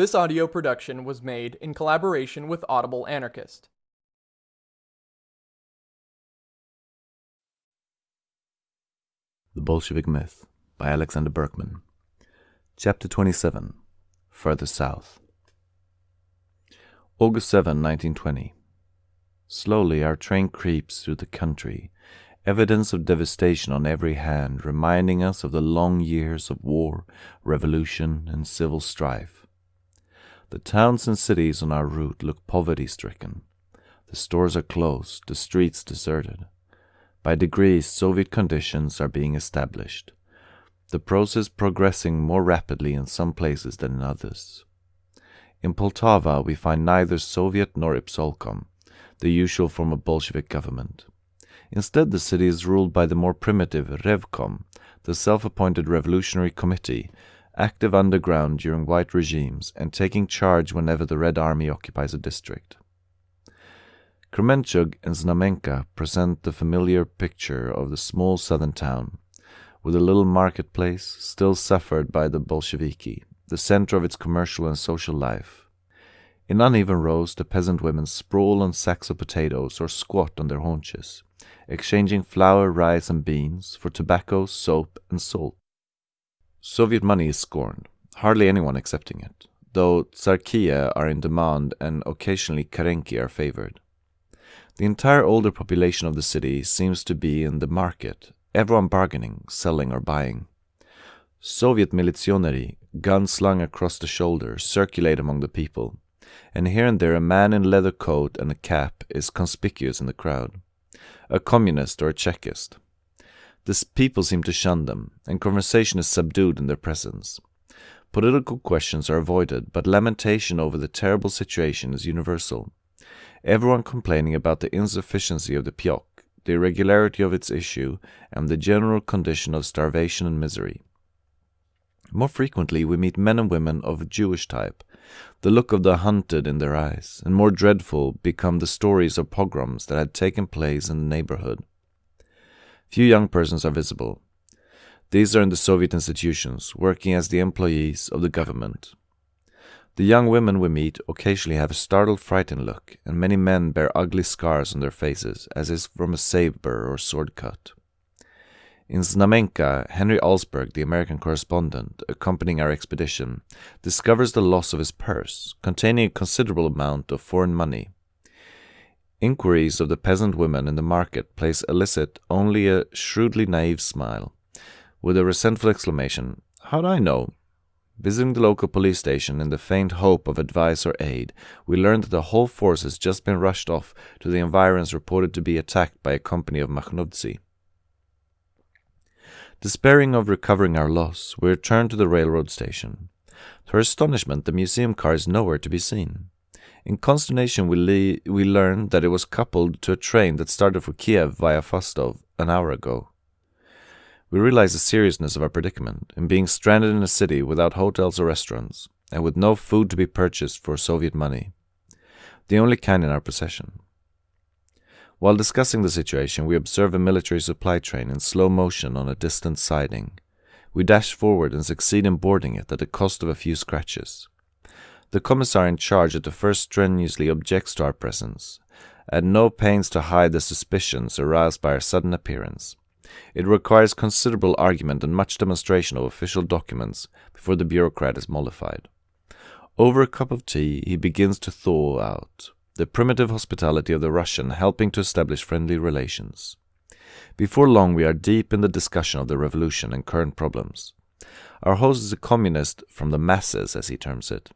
This audio production was made in collaboration with Audible Anarchist. The Bolshevik Myth by Alexander Berkman. Chapter 27 Further South. August 7, 1920. Slowly our train creeps through the country, evidence of devastation on every hand, reminding us of the long years of war, revolution, and civil strife. The towns and cities on our route look poverty stricken. The stores are closed, the streets deserted. By degrees, Soviet conditions are being established, the process progressing more rapidly in some places than in others. In Poltava, we find neither Soviet nor Ispolkom, the usual form of Bolshevik government. Instead, the city is ruled by the more primitive Revkom, the self-appointed revolutionary committee, active underground during white regimes and taking charge whenever the Red Army occupies a district. Kremenchug and Znamenka present the familiar picture of the small southern town, with a little marketplace still suffered by the Bolsheviki, the center of its commercial and social life. In uneven rows, the peasant women sprawl on sacks of potatoes or squat on their haunches, exchanging flour, rice, and beans for tobacco, soap, and salt. Soviet money is scorned, hardly anyone accepting it, though tsarkia are in demand and occasionally karenki are favored. The entire older population of the city seems to be in the market, everyone bargaining, selling, or buying. Soviet militsionary, guns slung across the shoulder, circulate among the people, and here and there a man in leather coat and a cap is conspicuous in the crowd. A communist or a Chekist. The people seem to shun them, and conversation is subdued in their presence. Political questions are avoided, but lamentation over the terrible situation is universal. Everyone complaining about the insufficiency of the pyok, the irregularity of its issue, and the general condition of starvation and misery. More frequently, we meet men and women of Jewish type, the look of the hunted in their eyes, and more dreadful become the stories of pogroms that had taken place in the neighborhood. Few young persons are visible. These are in the Soviet institutions, working as the employees of the government. The young women we meet occasionally have a startled, frightened look, and many men bear ugly scars on their faces, as is from a saber or sword cut. In Znamenka, Henry Alsberg, the American correspondent accompanying our expedition, discovers the loss of his purse, containing a considerable amount of foreign money. Inquiries of the peasant women in the market place elicit only a shrewdly naive smile, with a resentful exclamation, How do I know? Visiting the local police station in the faint hope of advice or aid, we learn that the whole force has just been rushed off to the environs reported to be attacked by a company of Makhnovtsi. Despairing of recovering our loss, we return to the railroad station. To our astonishment, the museum car is nowhere to be seen. In consternation, we, le- we learn that it was coupled to a train that started for Kiev via Fastov an hour ago. We realize the seriousness of our predicament in being stranded in a city without hotels or restaurants, and with no food to be purchased for Soviet money, the only kind in our possession. While discussing the situation, we observe a military supply train in slow motion on a distant siding. We dash forward and succeed in boarding it at the cost of a few scratches. The commissar in charge at the first strenuously objects to our presence, at no pains to hide the suspicions aroused by our sudden appearance. It requires considerable argument and much demonstration of official documents before the bureaucrat is mollified. Over a cup of tea, he begins to thaw out, the primitive hospitality of the Russian helping to establish friendly relations. Before long, we are deep in the discussion of the revolution and current problems. Our host is a communist from the masses, as he terms it.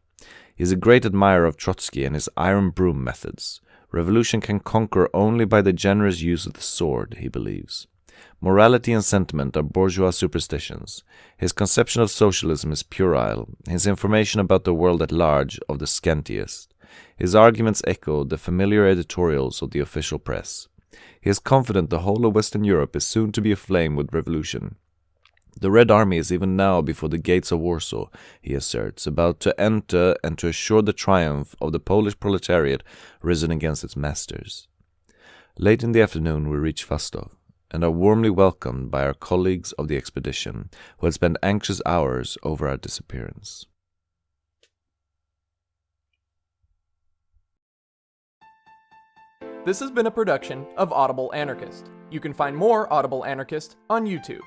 He is a great admirer of Trotsky and his iron broom methods. Revolution can conquer only by the generous use of the sword, he believes. Morality and sentiment are bourgeois superstitions. His conception of socialism is puerile, his information about the world at large of the scantiest. His arguments echo the familiar editorials of the official press. He is confident the whole of Western Europe is soon to be aflame with revolution. The Red Army is even now before the gates of Warsaw, he asserts, about to enter and to assure the triumph of the Polish proletariat risen against its masters. Late in the afternoon we reach Fastov, and are warmly welcomed by our colleagues of the expedition, who had spent anxious hours over our disappearance. This has been a production of Audible Anarchist. You can find more Audible Anarchist on YouTube.